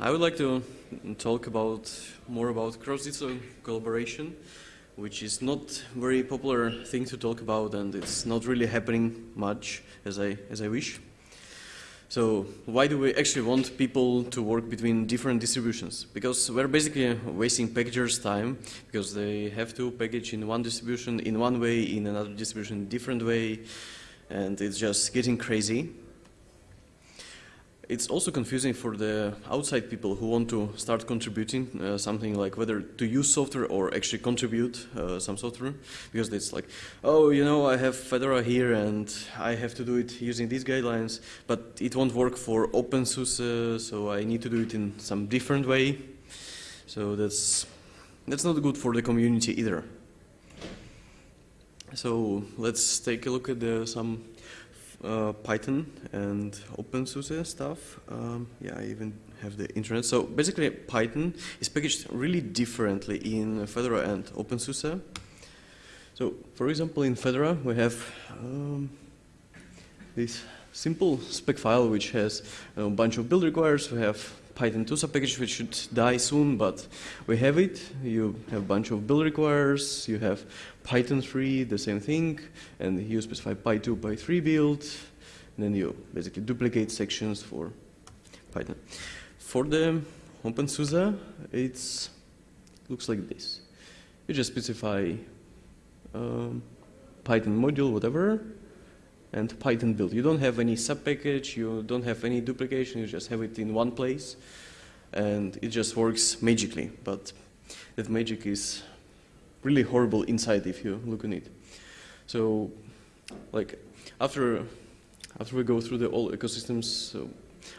I would like to talk about more about cross-distro collaboration, which is not very popular thing to talk about, and it's not really happening much as I as I wish. So why do we actually want people to work between different distributions? Because we're basically wasting packagers' time because they have to package in one distribution in one way, in another distribution in different way, and it's just getting crazy. It's also confusing for the outside people who want to start contributing uh, something like whether to use software or actually contribute uh, some software because it's like, oh, you know, I have Fedora here and I have to do it using these guidelines, but it won't work for OpenSUSE, so I need to do it in some different way. So that's, that's not good for the community either. So let's take a look at the, some uh, Python and OpenSUSE stuff. Um, yeah, I even have the internet. So basically, Python is packaged really differently in Fedora and OpenSUSE. So, for example, in Fedora, we have um, this simple spec file which has a bunch of build requires. We have Python 2 subpackage which should die soon, but we have it. You have a bunch of build requires. You have Python 3, the same thing, and you specify Py2, Py3 build, and then you basically duplicate sections for Python. For the OpenSUSE, it looks like this. You just specify um, Python module, whatever, and Python build. You don't have any subpackage, you don't have any duplication, you just have it in one place, and it just works magically. But that magic is really horrible inside if you look on it. So, like after after we go through the all ecosystems, so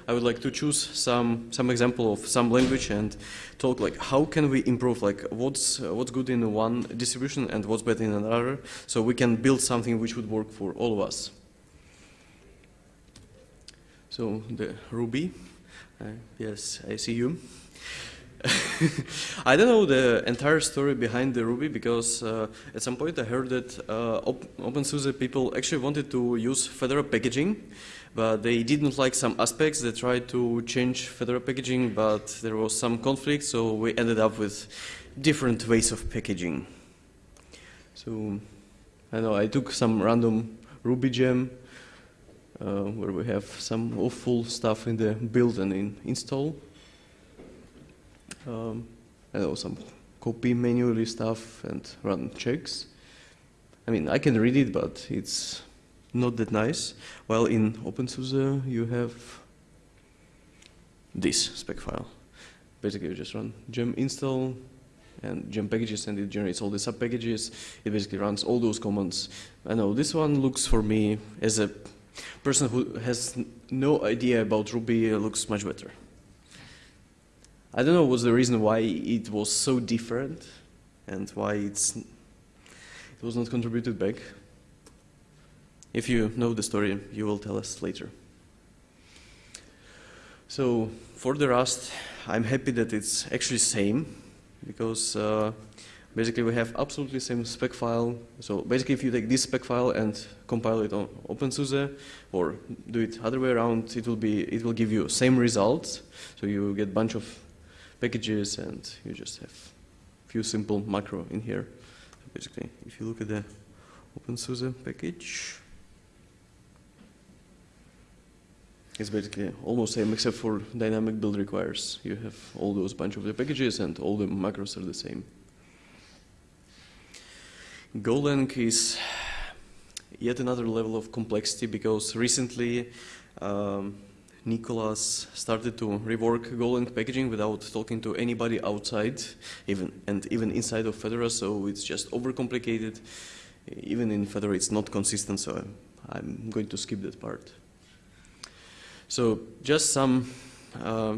I would like to choose some some example of some language and talk like how can we improve like what's uh, what's good in one distribution and what's bad in another, so we can build something which would work for all of us. So the Ruby, uh, yes, I see you. I don't know the entire story behind the Ruby because uh, at some point I heard that uh, Op OpenSUSE people actually wanted to use Fedora packaging, but they didn't like some aspects. They tried to change Fedora packaging, but there was some conflict, so we ended up with different ways of packaging. So I know I took some random Ruby gem where we have some awful stuff in the build and in install um, I know some copy manually stuff and run checks. I mean, I can read it, but it's not that nice. While in OpenSUSE, you have this spec file. Basically, you just run gem install and gem packages, and it generates all the sub packages. It basically runs all those commands. I know this one looks for me as a person who has no idea about Ruby looks much better. I don't know what's the reason why it was so different and why it's it was not contributed back. If you know the story, you will tell us later. So for the Rust, I'm happy that it's actually same because uh, basically we have absolutely same spec file. So basically if you take this spec file and compile it on OpenSUSE or do it other way around, it will be it will give you same results. So you get bunch of packages and you just have few simple macro in here. So basically, if you look at the OpenSUSE package, it's basically almost same except for dynamic build requires. You have all those bunch of the packages and all the macros are the same. Golang is yet another level of complexity because recently um, Nicolas started to rework Golang packaging without talking to anybody outside, even and even inside of Fedora. So it's just overcomplicated. Even in Fedora, it's not consistent. So I'm going to skip that part. So just some uh,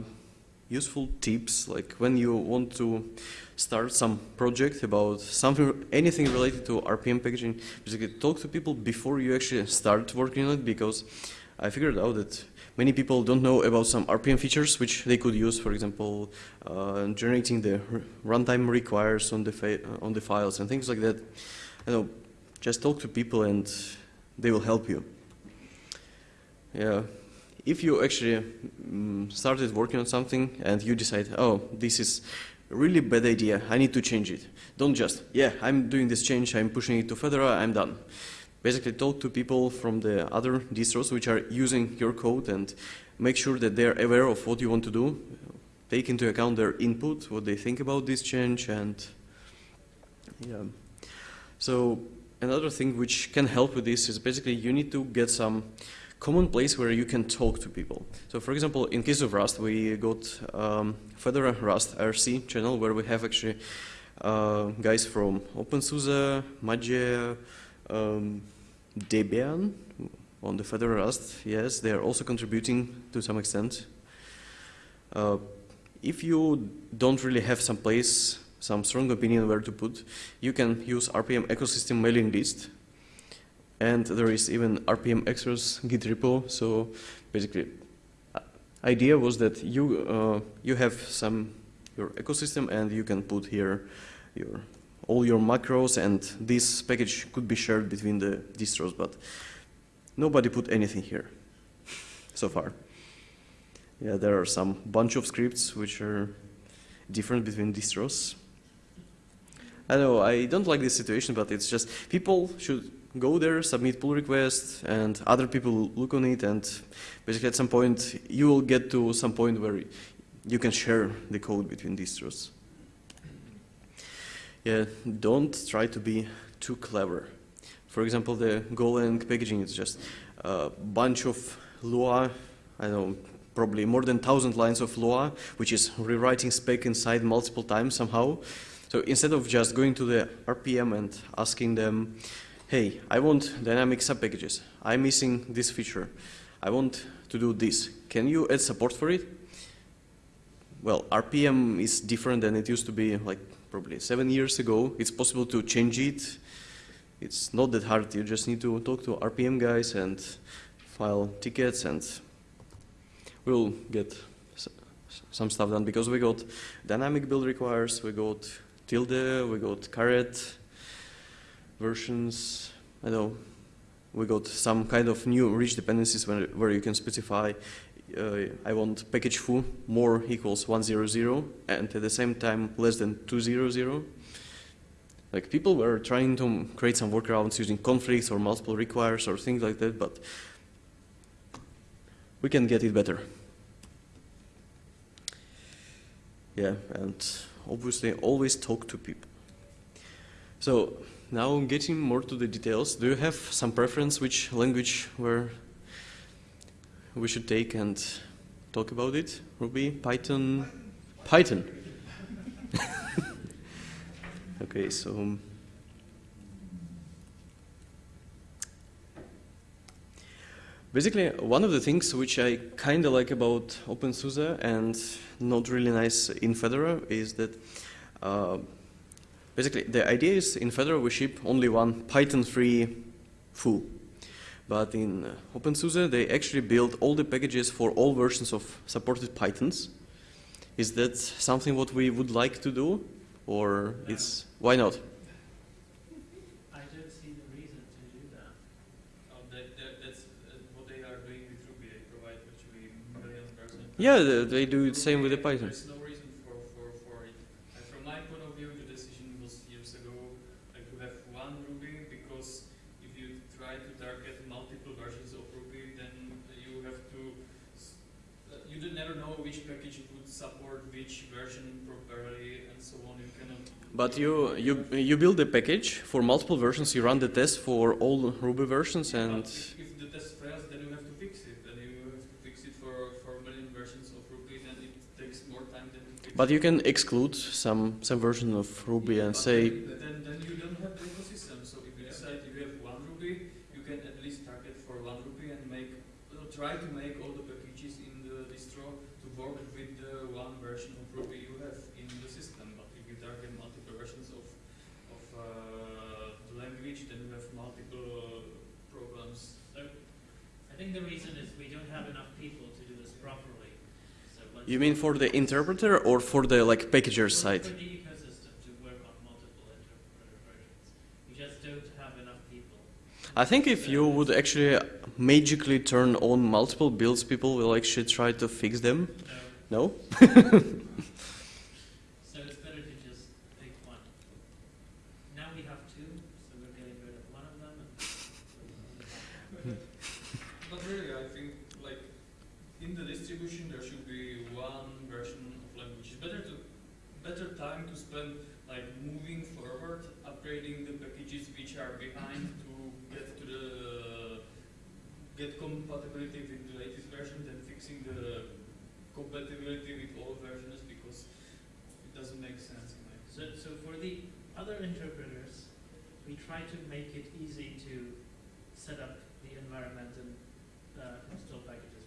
useful tips, like when you want to start some project about something, anything related to RPM packaging, basically talk to people before you actually start working on it because I figured out that many people don't know about some RPM features which they could use, for example, uh, generating the runtime requires on the, uh, on the files and things like that. You know, just talk to people and they will help you. Yeah. If you actually mm, started working on something and you decide, oh, this is really bad idea, I need to change it. Don't just, yeah, I'm doing this change, I'm pushing it to Fedora, I'm done. Basically talk to people from the other distros which are using your code and make sure that they're aware of what you want to do. Take into account their input, what they think about this change and yeah. So another thing which can help with this is basically you need to get some common place where you can talk to people. So for example, in case of Rust, we got um, Rust IRC channel where we have actually uh, guys from OpenSUSE, Mageia, um, Debian on the Fedora Rust. Yes, they are also contributing to some extent. Uh, if you don't really have some place, some strong opinion where to put, you can use RPM ecosystem mailing list and there is even RPM Extras Git repo. So basically, uh, idea was that you uh, you have some your ecosystem and you can put here your all your macros and this package could be shared between the distros, but nobody put anything here so far. Yeah, there are some bunch of scripts which are different between distros. I know I don't like this situation, but it's just people should go there, submit pull request, and other people look on it, and basically at some point you will get to some point where you can share the code between distros. Yeah, don't try to be too clever. For example, the Golang packaging is just a bunch of Lua, I don't know, probably more than 1,000 lines of Lua, which is rewriting spec inside multiple times somehow. So instead of just going to the RPM and asking them, hey, I want dynamic subpackages. I'm missing this feature. I want to do this. Can you add support for it? Well, RPM is different than it used to be like probably seven years ago. It's possible to change it. It's not that hard. You just need to talk to RPM guys and file tickets and we'll get some stuff done because we got dynamic build requires, we got tilde, we got caret, versions. I know we got some kind of new rich dependencies where, where you can specify uh, I want package foo more equals 100 and at the same time less than 200. Like people were trying to create some workarounds using conflicts or multiple requires or things like that, but we can get it better. Yeah, and obviously always talk to people. So now getting more to the details, do you have some preference which language where we should take and talk about it? Ruby, Python? Python. okay, so um, basically one of the things which I kind of like about OpenSUSE and not really nice in Fedora is that uh, Basically, the idea is in Fedora we ship only one Python3 foo. But in uh, OpenSUSE, they actually build all the packages for all versions of supported Pythons. Is that something what we would like to do? Or it's, why not? I don't see the reason to do that. Oh, that, that, that's uh, what they are doing with Ruby. They provide virtually million percent. Yeah, they, they do the same with the Python. There's no reason for, for, for it. And from my point of view, the decision was years ago like to have one Ruby because if you try to target multiple versions of Ruby, then you have to. s- uh, You do never know which package would support which version properly and so on. You cannot. But you, you, you build a package for multiple versions, you run the test for all Ruby versions and But if, if the test fails, then you have to fix it. Then you have to fix it for, for million versions of Ruby, then it takes more time than But you can exclude some, some version of Ruby and say, Then, then you don't have the ecosystem. So if you decide you have one Ruby, you can at least target for one Ruby and make, uh, try to make all the packages in the distro to work with the one version of Ruby you have in the system. But if you target multiple versions of, of uh, the language, then you have multiple uh, problems. So, I think the reason is we don't have enough people to do this properly. So let's you mean for the interpreter or for the like packager side? For the ecosystem to work on multiple interpreter versions. We just don't have enough people. I think if you would actually magically turn on multiple builds, people will actually try to fix them. No. No? So it's better to just pick one. Now we have two, so we're getting rid of one of them. And But really, I think like in the distribution there should be one version of language. It's better to better time to spend like moving forward, upgrading the packages which are behind to get to the get compatibility with the latest version than fixing the compatibility with all versions because it doesn't make sense So, so for the other interpreters, we try to make it easy to set up the environment and uh, install packages.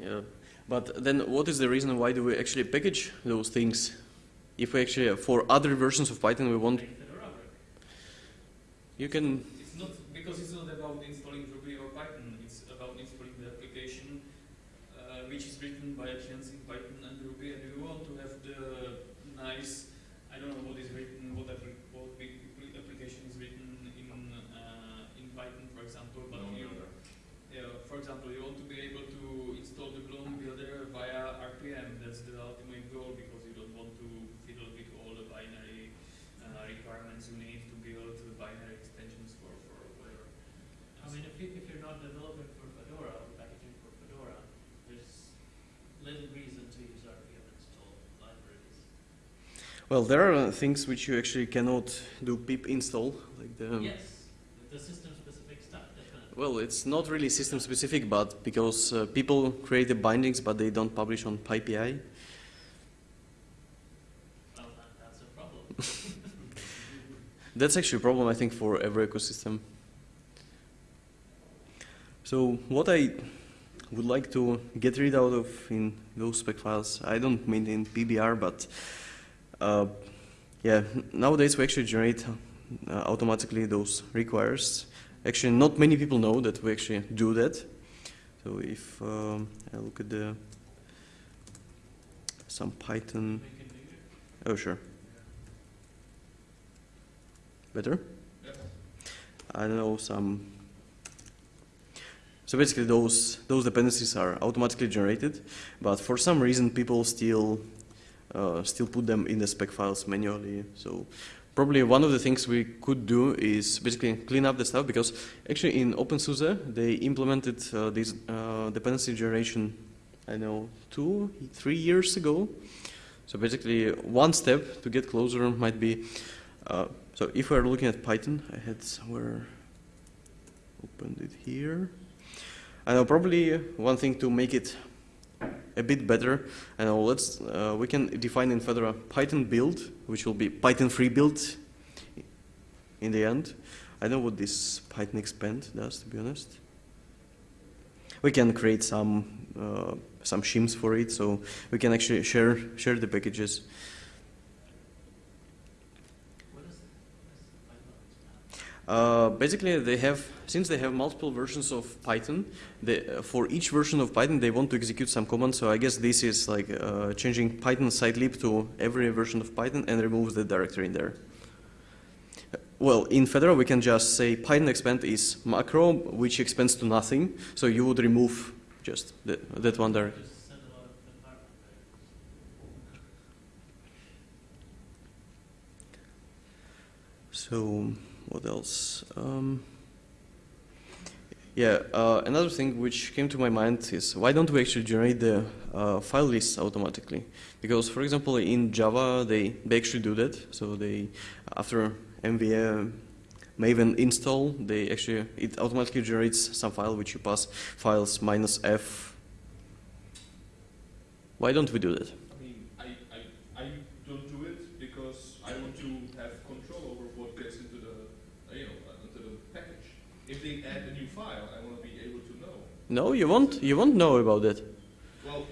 Yeah. But then what is the reason why do we actually package those things? If we actually, for other versions of Python, we want, Make Fedora work. you can, It's not because it's not about Ruby or Python. It's about installing the application uh, which is written by a chance in Python and Ruby, and we want to have the nice. I don't know what is written, what, appli- what big appli- application is written in uh, in Python, for example. But you, yeah, for example, you want to be able to install the clone builder via RPM. That's the ultimate goal because you don't want to fiddle with all the binary uh, requirements you need to build the binary extensions for, for whatever. I mean, if, you, if you're not developing for Fedora or packaging for Fedora, there's little reason to use RPM install libraries. Well, there are things which you actually cannot do pip install, like the, yes, the system specific stuff, definitely. well, it's not really system specific, but because uh, people create the bindings, but they don't publish on PyPI. Well, that's a problem. That's actually a problem, I think, for every ecosystem. So what I would like to get rid out of in those spec files, I don't mean in PBR, but uh, yeah, nowadays we actually generate uh, automatically those requires. Actually, not many people know that we actually do that. So if um, I look at the some Python, Make it bigger. oh sure, better. I don't know some. So basically, those those dependencies are automatically generated, but for some reason, people still uh, still put them in the spec files manually. So probably one of the things we could do is basically clean up the stuff because actually in OpenSUSE they implemented uh, this uh, dependency generation. I know two, three years ago. So basically, one step to get closer might be. Uh, so if we're looking at Python, I had somewhere opened it here. I know probably one thing to make it a bit better. And let's uh, we can define in Fedora Python build, which will be Python 3 build in the end. I don't know what this Python expand does, to be honest. We can create some uh, some shims for it, so we can actually share share the packages. What is, what is Python expand? Uh, basically, they have since they have multiple versions of Python. They, uh, for each version of Python, they want to execute some command. So I guess this is like uh, changing Python sitelib to every version of Python and removes the directory in there. Uh, Well, in Fedora, we can just say Python expand is macro, which expands to nothing. So you would remove just the, that one variables. So what else? Um, yeah, uh, another thing which came to my mind is why don't we actually generate the uh, file lists automatically? Because, for example, in Java they, they actually do that. So they after MVA Maven install, they actually it automatically generates some file which you pass files minus f. Why don't we do that? I mean, I, I, I don't do it because I want to have control over what gets into the, uh, you know, uh, into the package. If they add a new file, I want to be able to know. No, you won't. You won't know about it. Well,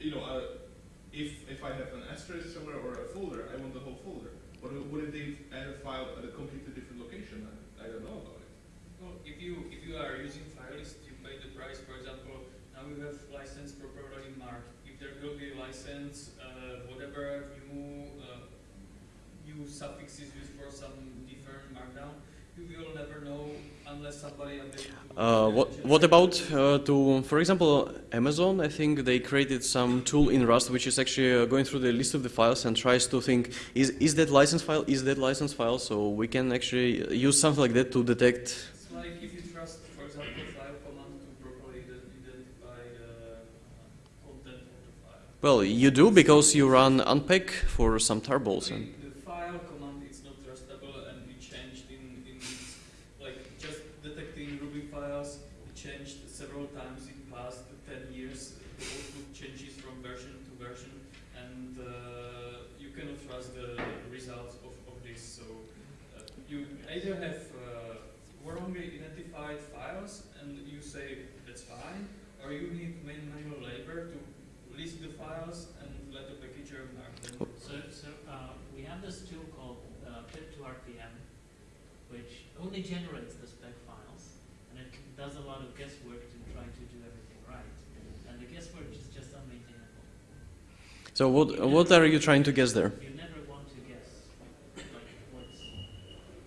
you know, uh, if if I have an asterisk somewhere or a folder, I want the whole folder. But what if they add a file at a completely different location? I, I don't know about it. Well, if you if you are using file list, you pay the price. For example, now we have license properly mark. If there will be license, uh, whatever new uh, new suffixes used for some different markdown, Uh, what what about uh, to, for example, Amazon? I think they created some tool in Rust which is actually uh, going through the list of the files and tries to think is is that license file is that license file? So we can actually use something like that to detect. It's like if you trust, for example, file command to properly identify content of the file. Well, you do because you run unpack for some tarballs and. the file command is not trustable and it changed in, in its, like just detecting Ruby files, it changed several times in past 10 years. The output changes from version to version and uh, you cannot trust the results of, of this. So uh, you either have uh, wrongly identified files and you say that's fine, or you need main manual labor to list the files and let the packager mark them. So, so uh, we have this tool called uh, pyp2rpm, which only generates the spec files, and it does a lot of guesswork to try to do everything right. And the guesswork is just unmaintainable. So what what are you trying to guess there? You never want to guess like what's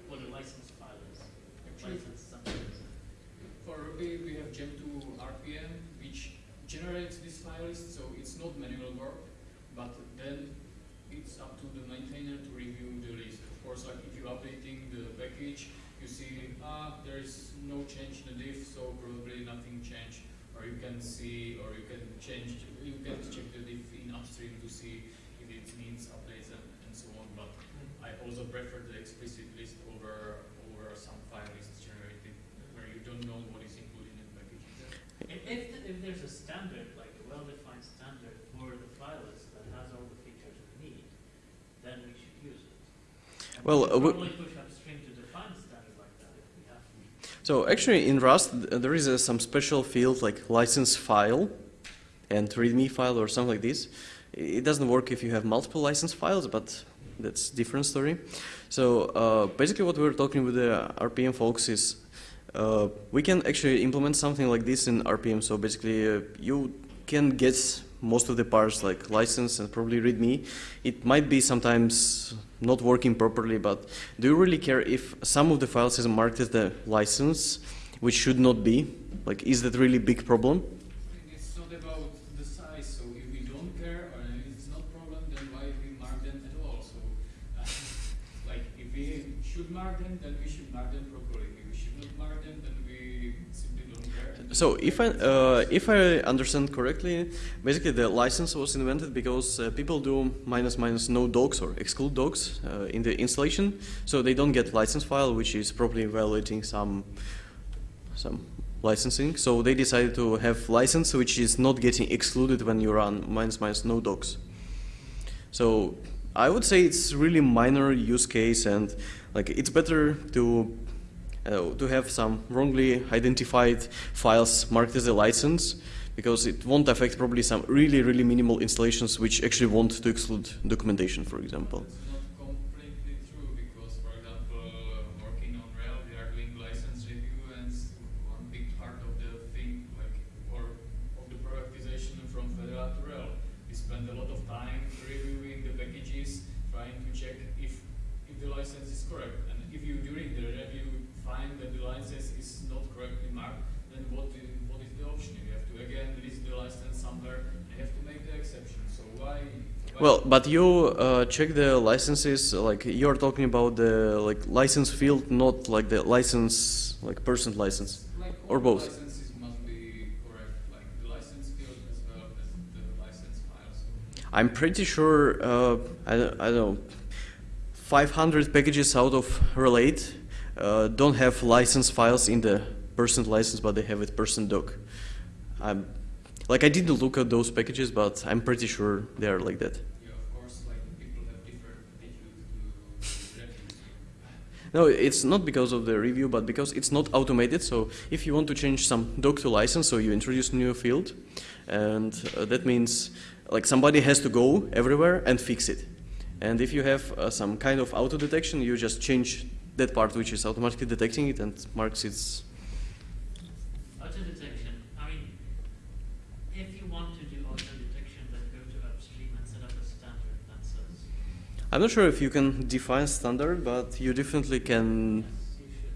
what a license file is. Actually, License something. for Ruby, we have gem2rpm, which generates this file list, so it's not manual work, but then it's up to the maintainer to review the list. Of course, like if you're updating the package, you see, ah, there is no change in the diff, so probably nothing changed. Or you can see, or you can change, you can check the diff in upstream to see if it needs updates and, and so on. But I also prefer the explicit list over over some file lists generated where you don't know what is included in the package. If, if, th- if there's a standard, like a well-defined standard for the file list that has all the features we need, then we should use it. And Well, we uh, push upstream to define a standard like that if we have to. So actually in Rust there is uh, some special field like license file and readme file or something like this. It doesn't work if you have multiple license files, but that's different story. So uh, basically what we're talking with the RPM folks is uh, we can actually implement something like this in RPM. So basically uh, you can get most of the parts like license and probably readme. It might be sometimes not working properly, but do you really care if some of the files is marked as the license, which should not be? Like, is that really big problem? I think it's not about the size, so if we don't care or it's not problem, then why we mark them at all? So, uh, like if we should mark them, then we should mark them properly. We should not mark them, then we simply don't care. So if I uh, if I understand correctly, basically the license was invented because uh, people do minus minus no docs or exclude docs uh, in the installation, so they don't get license file, which is probably violating some some licensing. So they decided to have license which is not getting excluded when you run minus minus no docs. So I would say it's really minor use case and like it's better to uh, to have some wrongly identified files marked as a license because it won't affect probably some really really minimal installations which actually want to exclude documentation for example. It's not completely true because, for example, working on RHEL, we are doing license review, and s- one big part of the thing, like, or of the productization from Fedora to RHEL, we spend a lot of time reviewing the packages, trying to check if if the license is correct, and if you during the review find that the license is not correctly marked, then what is, what is the option? You have to again list the license somewhere, and you have to make the exception. So why? why Well, but you uh, check the licenses like you're talking about the like license field, not like the license like person license. Like Or both. licenses must be correct, like the license field as well as the license files. I'm pretty sure uh, I, I don't know 500 packages out of RHEL 8 uh, don't have license files in the person license, but they have it person doc. I'm like I didn't look at those packages, but I'm pretty sure they are like that. Yeah, of course, like people have different attitudes to. No, it's not because of the review, but because it's not automated. So if you want to change some doc to license, so you introduce new field, and uh, that means like somebody has to go everywhere and fix it. And if you have uh, some kind of auto detection, you just change that part which is automatically detecting it and marks its. Auto detection, I mean, if you want to do auto detection, then go to upstream and set up a standard that says, I'm not sure if you can define standard, but you definitely can. yes, you should.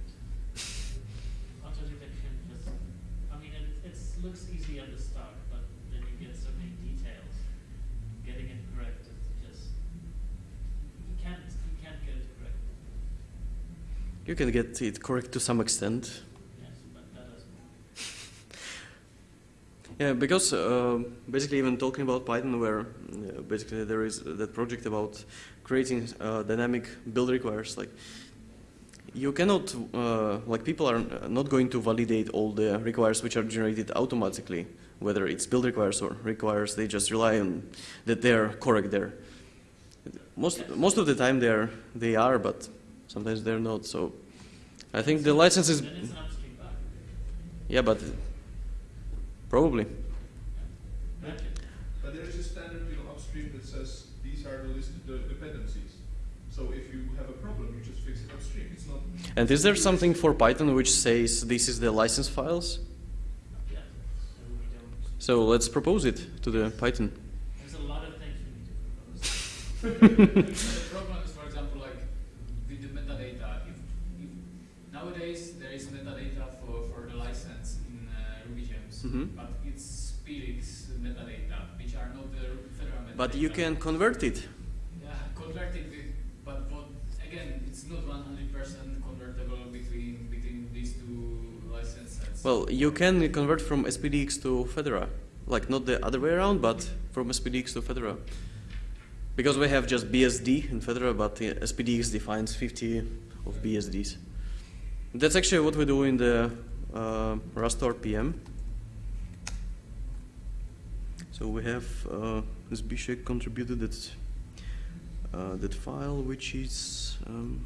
You can get it correct to some extent. Yes, but. Yeah, because uh, basically even talking about Python where uh, basically there is that project about creating uh, dynamic build requires like you cannot uh, like people are not going to validate all the requires which are generated automatically whether it's build requires or requires they just rely on that they're correct there most most of the time they're they are but sometimes they're not so I think the license is Then it's an upstream bug. yeah but probably But there is a standard, you know, upstream that says these are the listed the dependencies. So if you have a problem, you just fix it upstream. It's not. And is there something for Python which says this is the license files? Yeah, so So let's propose it to the Python. there's a lot of things we need to propose. the problem is, for example, like with the metadata. If, if nowadays there is metadata for, for the license in uh, Gems, Mhm. but it's SPDX metadata, which are not the Fedora metadata. But you can convert it. Yeah, convert it with, but what, again, it's not 100% convertible between between these two license sets. Well, you can convert from SPDX to Fedora. Like not the other way around, but from SPDX to Fedora. Because we have just BSD in Fedora, but SPDX defines 50 of BSDs. That's actually what we do in the uh, Rust RPM. So we have uh, Zbigniew contributed that uh, that file, which is um,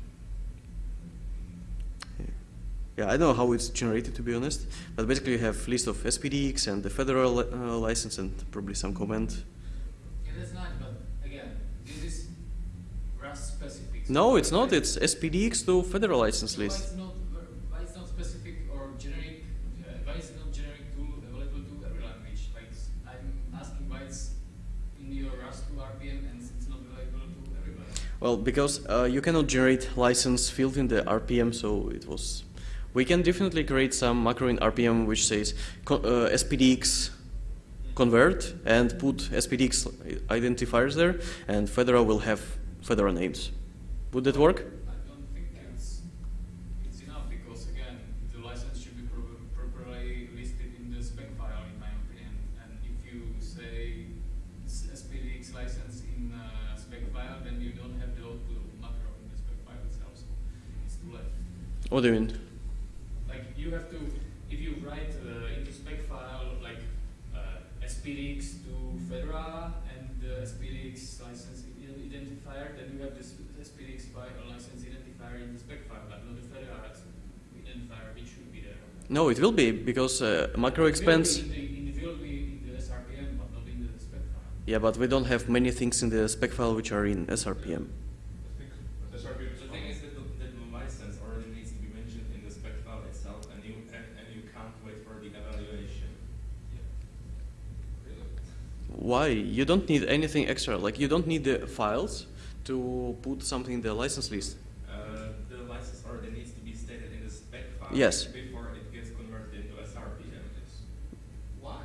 yeah, I don't know how it's generated to be honest, but basically you have list of SPDX and the Fedora uh, license and probably some comment. yeah, that's nice, but again, this is Rust specific. No, it's not. It's SPDX to Fedora license Why list. it's not, why it's not specific or generic, uh, why it's not generic tool available to every language? Like, s- I'm asking why it's in your Rust 2 RPM and it's not available to everybody. Well, because uh, you cannot generate license field in the RPM, so it was. We can definitely create some macro in RPM which says uh, SPDX convert and put SPDX identifiers there, and Fedora will have Fedora names. Would that work? What do you mean? Like you have to, if you write uh, into spec file like uh, SPDX to Fedora and the SPDX license identifier, then you have this SPDX file license identifier in the spec file, but not the Fedora identifier, which should be there. No, it will be because uh, macro It will be expands. in the, in the, will be in the SRPM, but not in the spec file. Yeah, but we don't have many things in the spec file which are in SRPM. I think SRPM is The fine. thing is that the, that the license already needs to be mentioned in the spec file itself, and you and, and you can't wait for the evaluation. Really? Why? You don't need anything extra. Like you don't need the files to put something in the license list. Uh, the license already needs to be stated in the spec file Yes. before it gets converted into SRPM. Yes. Why?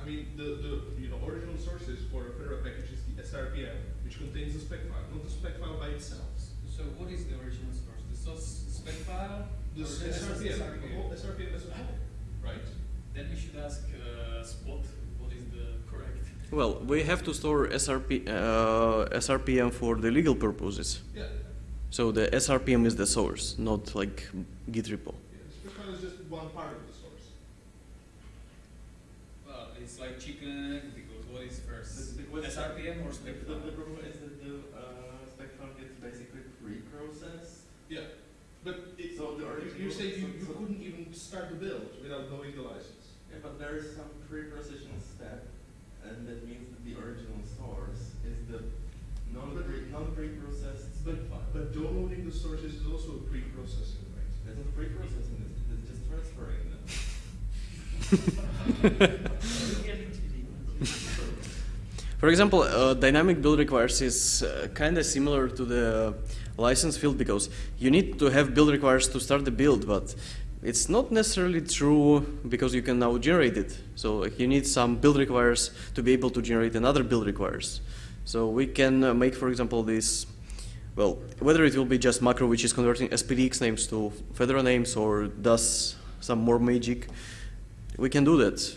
I mean, the, the you know original sources for a Fedora package is the SRPM, which contains the spec file, not the spec file by itself. So what is the original source? The source spec file? The Or the SRPM, SRPM? the whole SRPM as a whole, right? Then we should ask uh, Spot what is the correct. Well, we have to store SRP, uh, SRPM for the legal purposes. Yeah. So the SRPM is the source, not like Git repo. yeah. The is just one part of the source. Well, it's like chicken and egg because what is first? The- the SRPM or spec The, file? the problem is that the uh, spec file gets basically pre-processed. Yeah. But it, So the you, original- you say you, you so- so- couldn't even start the build without knowing the license. Yeah, but there is some pre-processing step, and that means that the original source is the non-pre non-pre-processed spec But, file. but downloading the sources is also a pre-processing, right? That's not pre-processing, it's, it's just transferring them. We're getting too deep. For example, uh, dynamic build requires is uh, kind of similar to the license field because you need to have build requires to start the build, but it's not necessarily true because you can now generate it. So you need some build requires to be able to generate another build requires. So we can uh, make, for example, this. well, whether it will be just macro which is converting SPDX names to Fedora names or does some more magic, we can do that.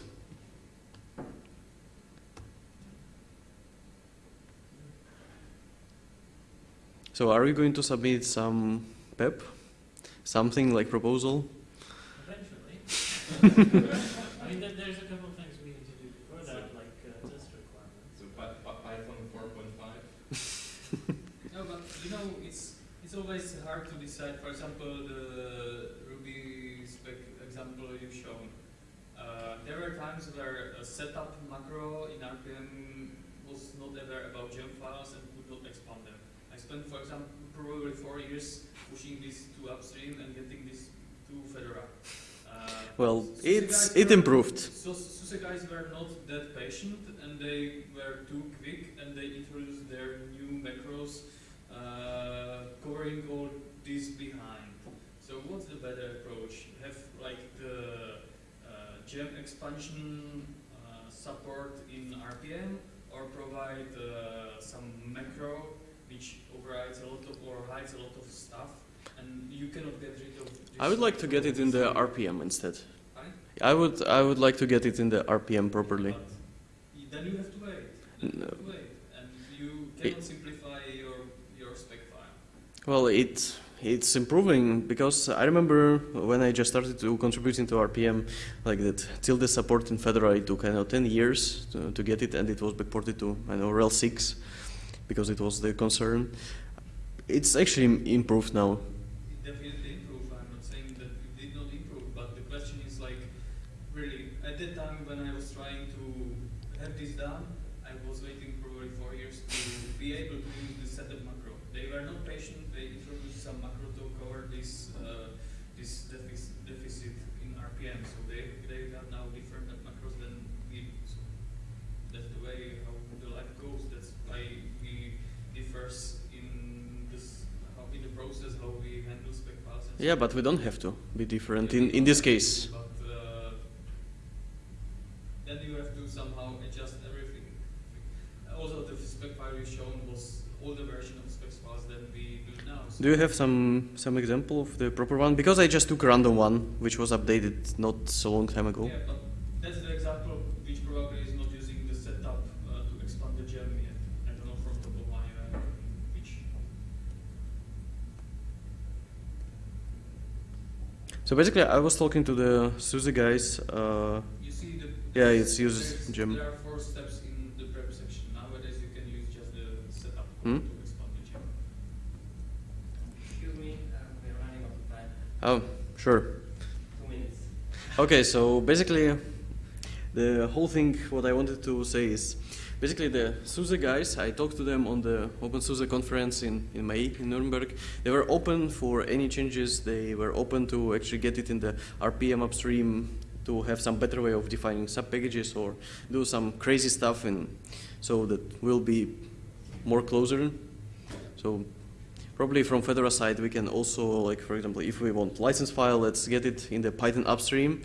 So are we going to submit some PEP? Something like proposal? Eventually. I mean, there, there's a couple of things we need to do before that, like uh, test requirements. So Py- Py- Python four point five. No, but you know, it's it's always hard to decide. For example, the Ruby spec example you've shown. Uh, there were times where a setup macro in RPM was not ever about gem files and could not expand them. I spent, for example, probably four years pushing this to upstream and getting this to Fedora. Well, it's it improved. So SUSE guys were not that patient and they were too quick and they introduced their new macros uh, covering all this behind. So what's the better approach? Have like the uh, gem expansion uh, support in RPM or provide uh, some macro which overrides a lot of or hides a lot of stuff and you cannot get rid of I would like to get it in the. RPM instead. Fine? I would I would like to get it in the RPM properly. But then you have to wait. No. have to wait, and you cannot simplify your your spec file. Well, it it's improving because I remember when I just started to contribute into RPM, like that tilde support in Fedora it took I know 10 years to, to get it, and it was backported to I know RHEL 6 because it was the concern. It's actually improved now. It definitely improved. I'm not saying that it did not improve, but the question is like, really, at that time when I was trying to have this done, I was waiting probably four years to be able to use the setup macro. They were not patient. They introduced some macro to cover this uh, this defic- deficit in RPM. So they they have now different macros than we do. So that's the way how the life goes. That's why we differs in this how in the process how we handle spec files. And Yeah, but we don't have to be different in in this case. But uh, then you have to somehow adjust everything. Also, the spec file you shown was older version of spec files than we do now. So Do you have some some example of the proper one? Because I just took a random one, which was updated not so long time ago. Yeah, but that's the example which probably is not using the setup uh, to expand the gem yet. I don't know from top of my head which. So basically, I was talking to the SUSE guys. Uh, You see the. Yeah, it's uses there's- gem. There are four steps in the prep section. Nowadays you can use just the setup Hmm? to expand the gem. Excuse me, uh, we're running out of time. oh, sure. Two minutes. Okay, so basically, the whole thing, what I wanted to say is, basically the SUSE guys, I talked to them on the OpenSUSE conference in, in May in Nuremberg. They were open for any changes. They were open to actually get it in the RPM upstream to have some better way of defining sub-packages or do some crazy stuff and so that will be more closer. So Probably from Fedora side, we can also, like for example, if we want license file, let's get it in the Python upstream,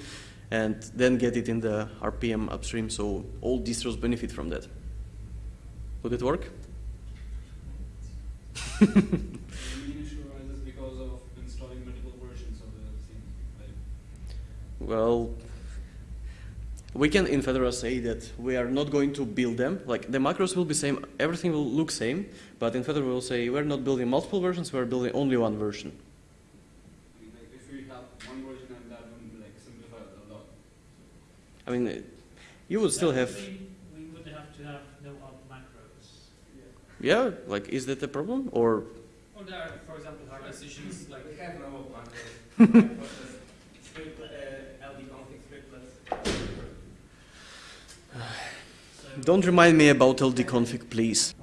and then get it in the RPM upstream. So all distros benefit from that. Would it work? initializes because of installing multiple versions of the thing. Like, Well, we can in Fedora say that we are not going to build them. Like the macros will be same, everything will look same, but in Fedora we'll say we're not building multiple versions, we're building only one version. I mean, like if we have one version and that would like simplify a lot. I mean, you would still have, would mean We would have to have no op macros. Yeah, like is that a problem or? Or there are, for example, hard decisions like We have no macros. Script, uh, LD config scriptlets. So Don't remind me about LD config, please.